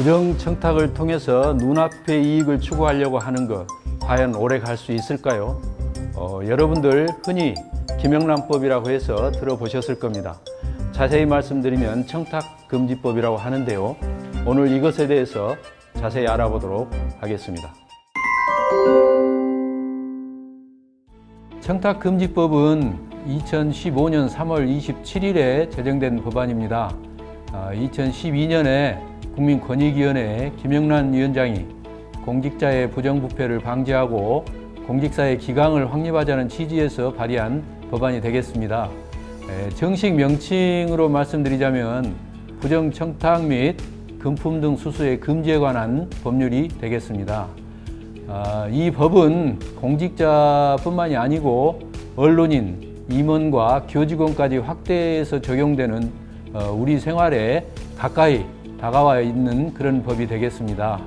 부정청탁을 통해서 눈앞의 이익을 추구하려고 하는 것 과연 오래 갈 수 있을까요? 어, 여러분들 흔히 김영란법이라고 해서 들어보셨을 겁니다. 자세히 말씀드리면 청탁금지법이라고 하는데요. 오늘 이것에 대해서 자세히 알아보도록 하겠습니다. 청탁금지법은 2015년 3월 27일에 제정된 법안입니다. 2012년에 국민권익위원회 김영란 위원장이 공직자의 부정부패를 방지하고 공직사의 기강을 확립하자는 취지에서 발의한 법안이 되겠습니다. 정식 명칭으로 말씀드리자면 부정청탁 및 금품 등 수수의 금지에 관한 법률이 되겠습니다. 아, 이 법은 공직자뿐만이 아니고 언론인, 임원과 교직원까지 확대해서 적용되는 어, 우리 생활에 가까이 다가와 있는 그런 법이 되겠습니다.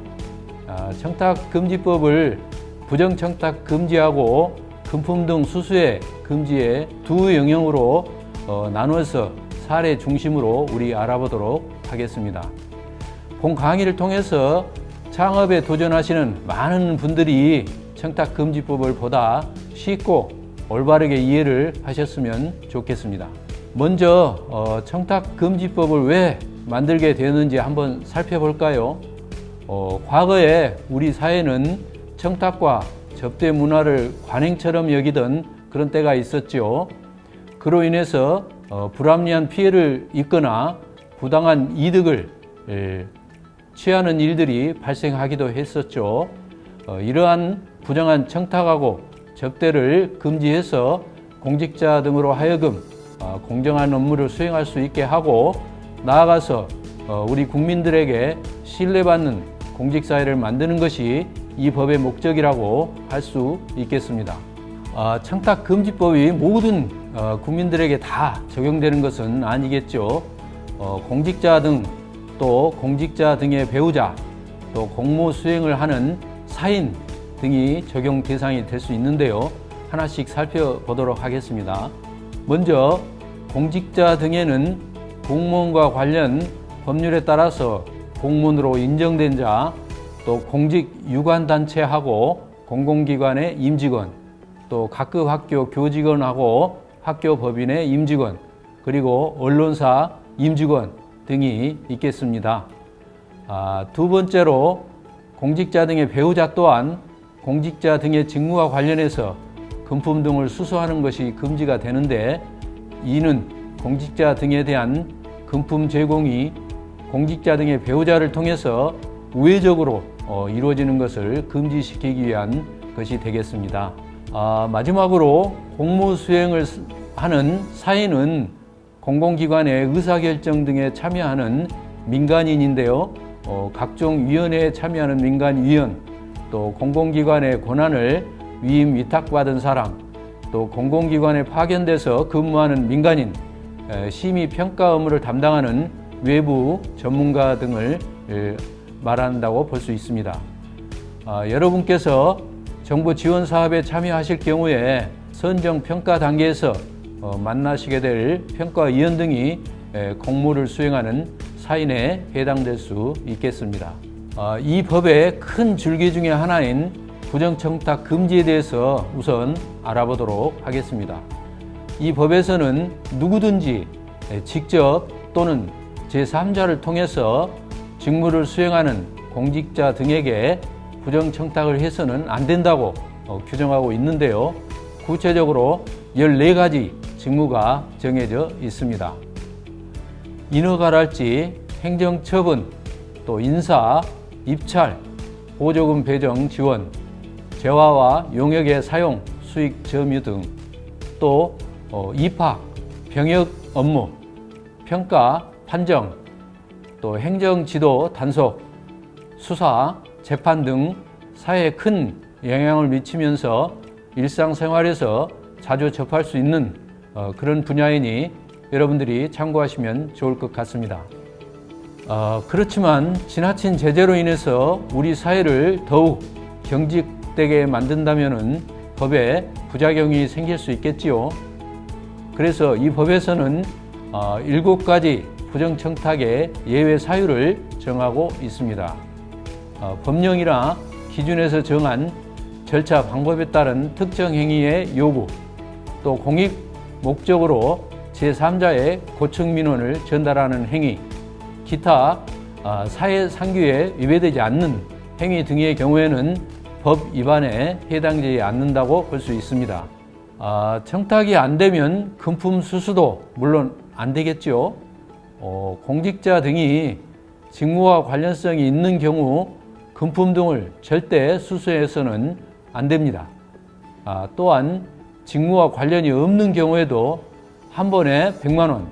아, 청탁금지법을 부정청탁 금지하고 금품 등 수수의 금지의 두 영역으로 어, 나누어서 사례 중심으로 우리 알아보도록 하겠습니다. 본 강의를 통해서 창업에 도전하시는 많은 분들이 청탁금지법을 보다 쉽고 올바르게 이해를 하셨으면 좋겠습니다. 먼저 어, 청탁금지법을 왜 만들게 되었는지 한번 살펴볼까요? 어, 과거에 우리 사회는 청탁과 접대 문화를 관행처럼 여기던 그런 때가 있었죠. 그로 인해서 어, 불합리한 피해를 입거나 부당한 이득을 에, 취하는 일들이 발생하기도 했었죠. 어, 이러한 부정한 청탁하고 접대를 금지해서 공직자 등으로 하여금 어, 공정한 업무를 수행할 수 있게 하고 나아가서 어, 우리 국민들에게 신뢰받는 공직사회를 만드는 것이 이 법의 목적이라고 할 수 있겠습니다. 아, 청탁금지법이 모든 어, 국민들에게 다 적용되는 것은 아니겠죠. 어, 공직자 등 또 공직자 등의 배우자 또 공무 수행을 하는 사인 등이 적용 대상이 될 수 있는데요. 하나씩 살펴보도록 하겠습니다. 먼저 공직자 등에는 공무원과 관련 법률에 따라서 공무원으로 인정된 자, 또 공직 유관단체하고 공공기관의 임직원, 또 각급 학교 교직원하고 학교 법인의 임직원, 그리고 언론사 임직원 등이 있겠습니다. 아, 두 번째로 공직자 등의 배우자 또한 공직자 등의 직무와 관련해서 금품 등을 수수하는 것이 금지가 되는데 이는 공직자 등에 대한 금품 제공이 공직자 등의 배우자를 통해서 우회적으로 어, 이루어지는 것을 금지시키기 위한 것이 되겠습니다. 아, 마지막으로 공무 수행을 하는 사인은 공공기관의 의사결정 등에 참여하는 민간인인데요. 어, 각종 위원회에 참여하는 민간위원, 또 공공기관의 권한을 위임 위탁받은 사람, 또 공공기관에 파견돼서 근무하는 민간인, 심의 평가 업무를 담당하는 외부 전문가 등을 말한다고 볼 수 있습니다. 아, 여러분께서 정부 지원 사업에 참여하실 경우에 선정 평가 단계에서 어, 만나시게 될 평가위원 등이 에, 공모를 수행하는 사인에 해당될 수 있겠습니다. 아, 이 법의 큰 줄기 중에 하나인 부정청탁 금지에 대해서 우선 알아보도록 하겠습니다. 이 법에서는 누구든지 직접 또는 제3자를 통해서 직무를 수행하는 공직자 등에게 부정청탁을 해서는 안 된다고 어, 규정하고 있는데요. 구체적으로 14가지 직무가 정해져 있습니다. 인허가랄지 행정처분, 또 인사, 입찰, 보조금 배정 지원, 재화와 용역의 사용, 수익 점유 등, 또 어, 입학, 병역 업무, 평가, 판정, 또 행정 지도 단속, 수사, 재판 등 사회에 큰 영향을 미치면서 일상생활에서 자주 접할 수 있는 어, 그런 분야이니 여러분들이 참고하시면 좋을 것 같습니다. 어, 그렇지만 지나친 제재로 인해서 우리 사회를 더욱 경직되게 만든다면 법에 부작용이 생길 수 있겠지요. 그래서 이 법에서는 어, 일곱 가지 부정청탁의 예외 사유를 정하고 있습니다. 어, 법령이나 기준에서 정한 절차 방법에 따른 특정 행위의 요구, 또 공익 목적으로 제3자의 고청 민원을 전달하는 행위, 기타 아, 사회 상규에 위배되지 않는 행위 등의 경우에는 법 위반에 해당되지 않는다고 볼 수 있습니다. 아, 청탁이 안 되면 금품 수수도 물론 안 되겠죠. 어, 공직자 등이 직무와 관련성이 있는 경우 금품 등을 절대 수수해서는 안 됩니다. 아, 또한 직무와 관련이 없는 경우에도 한 번에 100만 원,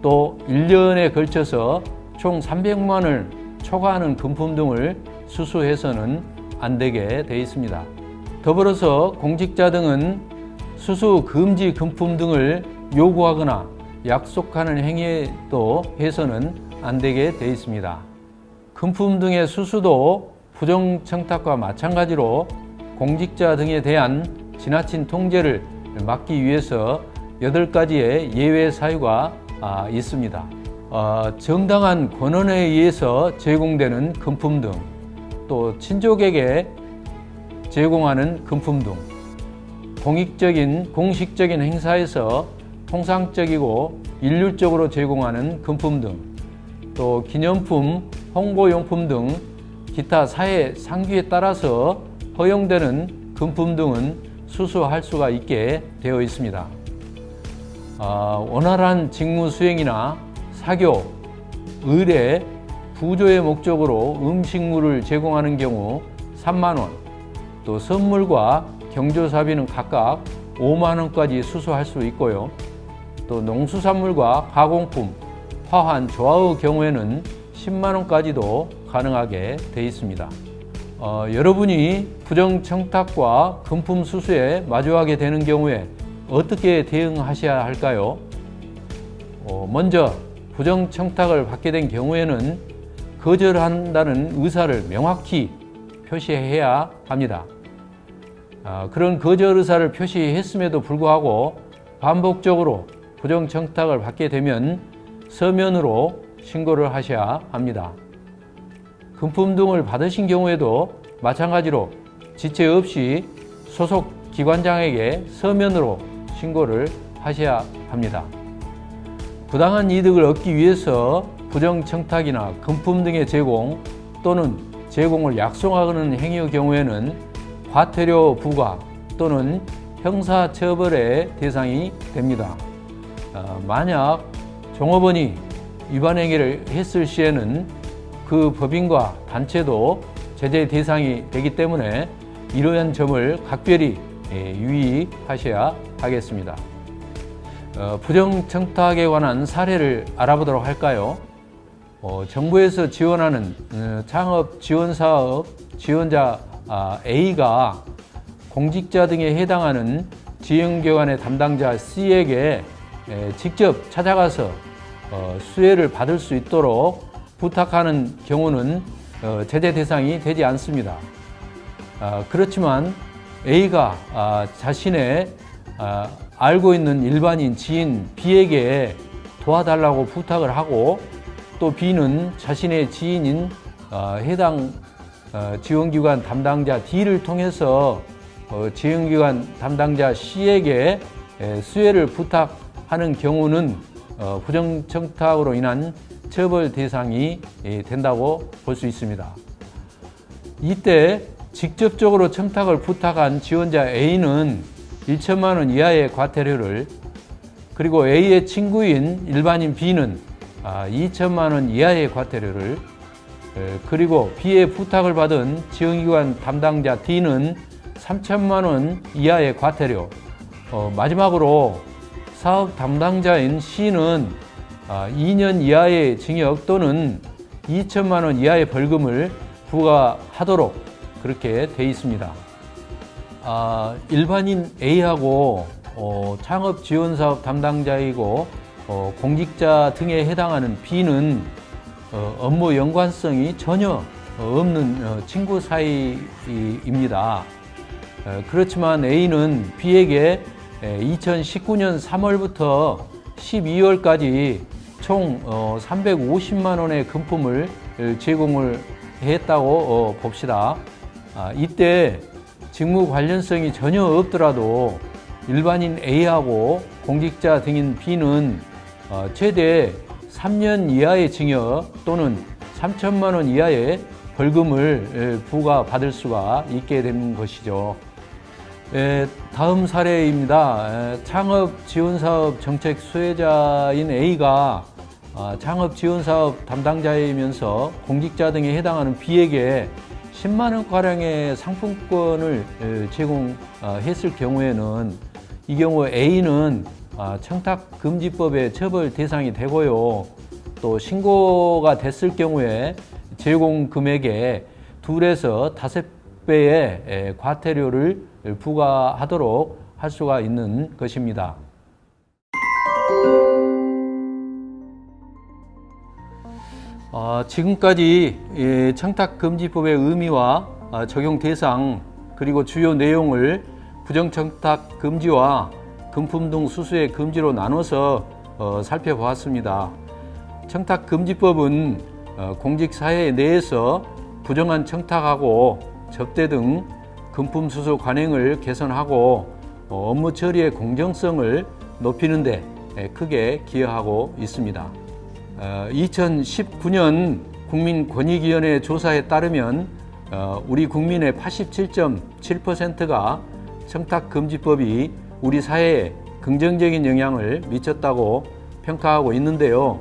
또 1년에 걸쳐서 총 300만 원을 초과하는 금품 등을 수수해서는 안 되게 되어 있습니다. 더불어서 공직자 등은 수수 금지 금품 등을 요구하거나 약속하는 행위도 해서는 안 되게 되어 있습니다. 금품 등의 수수도 부정청탁과 마찬가지로 공직자 등에 대한 지나친 통제를 막기 위해서 8가지의 예외 사유가 아, 있습니다. 어, 정당한 권한에 의해서 제공되는 금품 등, 또 친족에게 제공하는 금품 등, 공익적인 공식적인 행사에서 통상적이고 일률적으로 제공하는 금품 등, 또 기념품, 홍보용품 등 기타 사회 상규에 따라서 허용되는 금품 등은 수수할 수가 있게 되어 있습니다. 어, 원활한 직무 수행이나 사교, 의뢰, 부조의 목적으로 음식물을 제공하는 경우 3만 원, 또 선물과 경조사비는 각각 5만 원까지 수수할 수 있고요. 또 농수산물과 가공품, 화환, 조화의 경우에는 10만 원까지도 가능하게 되어 있습니다. 어, 여러분이 부정청탁과 금품 수수에 마주하게 되는 경우에 어떻게 대응하셔야 할까요? 어, 먼저 부정청탁을 받게 된 경우에는 거절한다는 의사를 명확히 표시해야 합니다. 아, 그런 거절 의사를 표시했음에도 불구하고 반복적으로 부정청탁을 받게 되면 서면으로 신고를 하셔야 합니다. 금품 등을 받으신 경우에도 마찬가지로 지체 없이 소속 기관장에게 서면으로 신고를 하셔야 합니다. 부당한 이득을 얻기 위해서 부정청탁이나 금품 등의 제공 또는 제공을 약속하는 행위의 경우에는 과태료 부과 또는 형사처벌의 대상이 됩니다. 어, 만약 종업원이 위반 행위를 했을 시에는 그 법인과 단체도 제재 대상이 되기 때문에 이러한 점을 각별히 예, 유의하셔야 하겠습니다. 어, 부정청탁에 관한 사례를 알아보도록 할까요? 어, 정부에서 지원하는 어, 창업 지원 사업 지원자 아, A가 공직자 등에 해당하는 지원기관의 담당자 C에게 에, 직접 찾아가서 어, 수혜를 받을 수 있도록 부탁하는 경우는 어, 제재 대상이 되지 않습니다. 아, 그렇지만 A가 아, 자신의 아, 알고 있는 일반인 지인 B에게 도와달라고 부탁을 하고 또 B는 자신의 지인인 어, 해당 어, 지원기관 담당자 D를 통해서 어, 지원기관 담당자 C에게 에, 수혜를 부탁하는 경우는 어, 부정청탁으로 인한 처벌 대상이 예, 된다고 볼 수 있습니다. 이때 직접적으로 청탁을 부탁한 지원자 A는 1천만 원 이하의 과태료를 그리고 A의 친구인 일반인 B는 2천만 아, 원 이하의 과태료를 그리고 B의 부탁을 받은 지원기관 담당자 D는 3천만 원 이하의 과태료 어, 마지막으로 사업 담당자인 C는 2년 아, 이하의 징역 또는 2천만 원 이하의 벌금을 부과하도록 그렇게 돼 있습니다. 아, 일반인 A하고 어, 창업 지원 사업 담당자이고 어, 공직자 등에 해당하는 B는 어, 업무 연관성이 전혀 없는 어, 친구 사이입니다. 어, 그렇지만 A는 B에게 2019년 3월부터 12월까지 총 350만 원의 금품을 제공을 했다고 어, 봅시다. 아, 이때 직무 관련성이 전혀 없더라도 일반인 A하고 공직자 등인 B는 어, 최대 3년 이하의 징역 또는 3천만 원 이하의 벌금을 에, 부과받을 수가 있게 된 것이죠. 에, 다음 사례입니다. 에, 창업 지원 사업 정책 수혜자인 A가 아, 창업 지원 사업 담당자이면서 공직자 등에 해당하는 B에게 10만 원 가량의 상품권을 에, 제공했을 경우에는 이 경우 A는 아, 청탁금지법의 처벌 대상이 되고요. 또 신고가 됐을 경우에 제공 금액의 둘에서 다섯 배의 에, 과태료를 부과하도록 할 수가 있는 것입니다. 어, 지금까지 예, 청탁금지법의 의미와 아, 적용 대상 그리고 주요 내용을 부정청탁 금지와 금품 등 수수의 금지로 나눠서 어, 살펴보았습니다. 청탁금지법은 어, 공직사회 내에서 부정한 청탁하고 접대 등 금품 수수 관행을 개선하고 어, 업무 처리의 공정성을 높이는 데 에, 크게 기여하고 있습니다. 어, 2019년 국민권익위원회 조사에 따르면 어, 우리 국민의 87.7%가 청탁금지법이 우리 사회에 긍정적인 영향을 미쳤다고 평가하고 있는데요.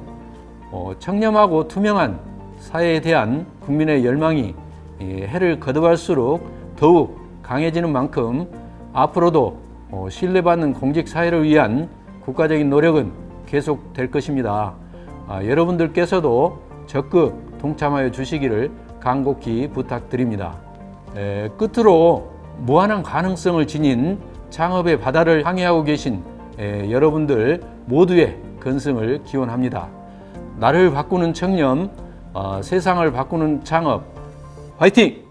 어, 청렴하고 투명한 사회에 대한 국민의 열망이 예, 해를 거듭할수록 더욱 강해지는 만큼 앞으로도 어, 신뢰받는 공직 사회를 위한 국가적인 노력은 계속될 것입니다. 아, 여러분들께서도 적극 동참하여 주시기를 간곡히 부탁드립니다. 에, 끝으로 무한한 가능성을 지닌 창업의 바다를 항해하고 계신 에, 여러분들 모두의 건승을 기원합니다. 나를 바꾸는 청렴, 어, 세상을 바꾸는 창업, 화이팅!